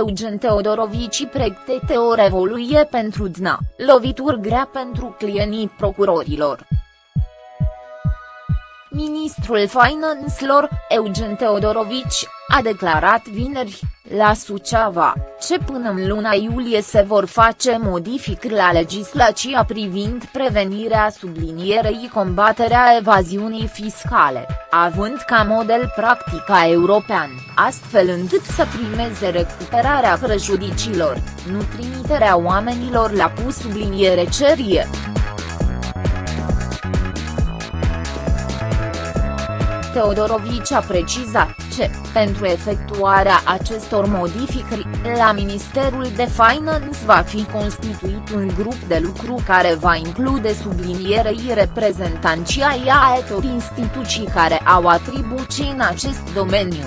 Eugen Teodorovici pregătește o revoluție pentru DNA, lovituri grea pentru clienii procurorilor. Ministrul Finanțelor, Eugen Teodorovici, a declarat vineri, la Suceava, ce până în luna iulie se vor face modificări la legislația privind prevenirea sublinierei combaterea evaziunii fiscale, având ca model practica european, astfel încât să primeze recuperarea prejudiciilor, nu trimiterea oamenilor la pus subliniere cerie. Teodorovici a precizat ce, pentru efectuarea acestor modificări, la Ministerul de Finance va fi constituit un grup de lucru care va include sublinierei reprezentanții ai altor instituții care au atribuții în acest domeniu.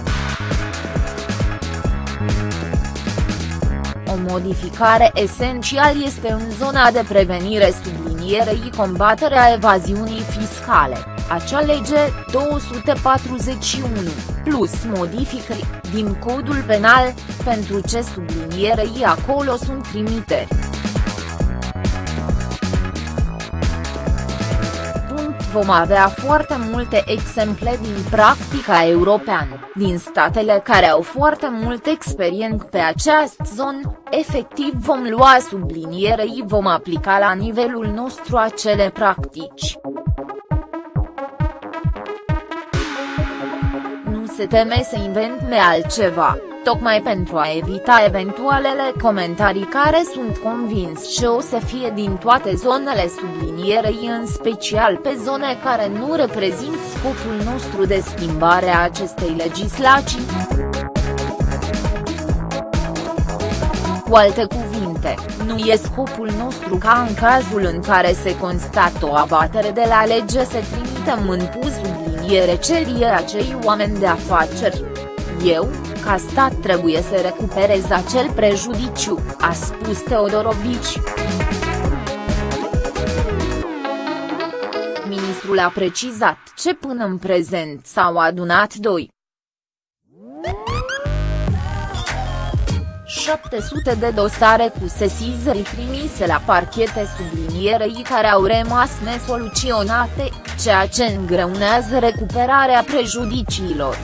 O modificare esențială este în zona de prevenire sublinierei combaterea evaziunii fiscale acea lege 241, plus modificări, din codul penal, pentru ce sublinierei acolo sunt trimiteri. vom avea foarte multe exemple din practica europeană, din statele care au foarte mult experiență pe această zonă, efectiv vom lua sublinierei vom aplica la nivelul nostru acele practici. Se teme să inventme altceva, tocmai pentru a evita eventualele comentarii care sunt convins ce o să fie din toate zonele sublinierei în special pe zone care nu reprezint scopul nostru de schimbare a acestei legislații. Cu alte cuvinte, nu e scopul nostru ca în cazul în care se constată o abatere de la lege să trimitem în pus subliniere cerie acei oameni de afaceri. Eu, ca stat trebuie să recuperez acel prejudiciu, a spus Teodorovici. Ministrul a precizat ce până în prezent s-au adunat doi 700 de dosare cu sesizări trimise la parchete sublinierei care au rămas nesoluționate, ceea ce îngreunează recuperarea prejudiciilor.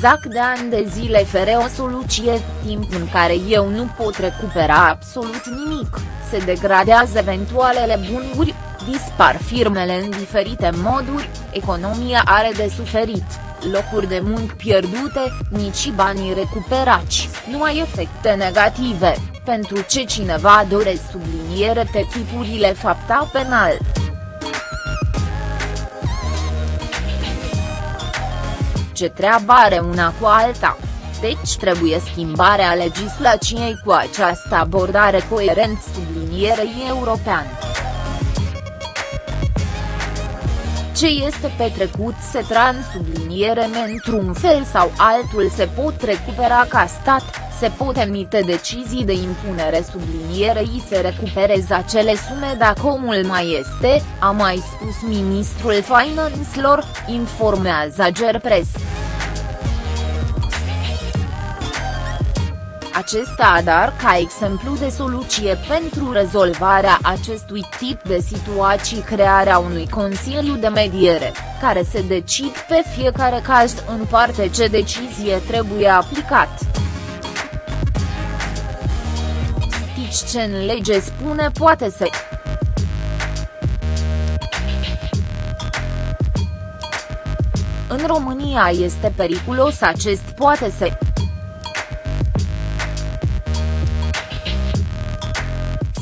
Zac de ani de zile fere o soluție, timp în care eu nu pot recupera absolut nimic, se degradează eventualele bunuri, dispar firmele în diferite moduri, economia are de suferit locuri de muncă pierdute, nici banii recuperați, numai efecte negative, pentru ce cineva doresc subliniere pe tipurile fapta penal. Ce treabă are una cu alta? Deci trebuie schimbarea legislației cu această abordare coerent sublinierei europeană. Ce este petrecut se transubliniere într-un fel sau altul se pot recupera ca stat, se pot emite decizii de impunere sublinierei se recupereze acele sume dacă omul mai este, a mai spus ministrul finanțelor, informează Gerpres. Acesta dar ca exemplu de soluție pentru rezolvarea acestui tip de situații crearea unui Consiliu de Mediere, care se decid pe fiecare caz în parte ce decizie trebuie aplicat. Tici ce în lege spune poate să În România este periculos acest poate să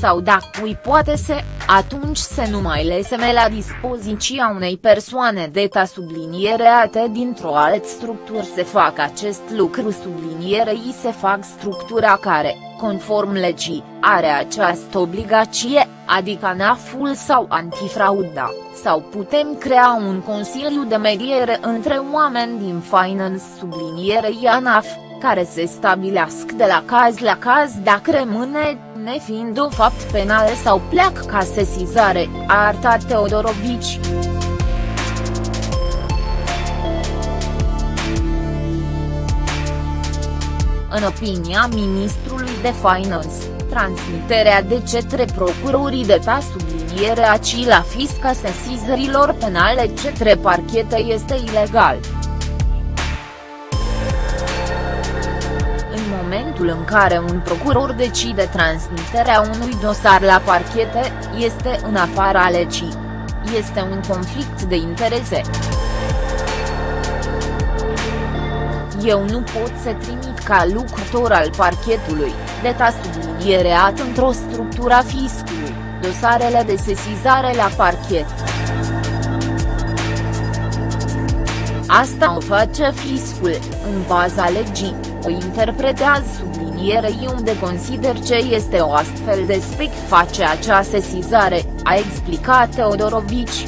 sau dacă îi poate să, atunci să nu mai leseme la dispoziția unei persoane deta subliniereate dintr-o altă structură să facă acest lucru. Sublinierei se fac structura care, conform legii, are această obligație, adică NAF-ul sau antifrauda, sau putem crea un consiliu de mediere între oameni din finance. Sublinierei ANAF, care se stabilească de la caz la caz dacă rămâne nefiind o fapt penal sau pleacă ca sesizare, a arătat Teodorovici. În opinia ministrului de Finance, transmiterea de către procurorii de ta subliniere aci la fisca sesizărilor penale către parchete este ilegal. Momentul în care un procuror decide transmiterea unui dosar la parchete, este în afara legii. Este un conflict de interese. Eu nu pot să trimit ca lucrător al parchetului, deta subliniereat într-o structură a fiscului, dosarele de sesizare la parchet. Asta o face fiscul, în baza legii, o interpretează sublinierei unde consider ce este o astfel de spec face acea sesizare, a explicat Teodorovici.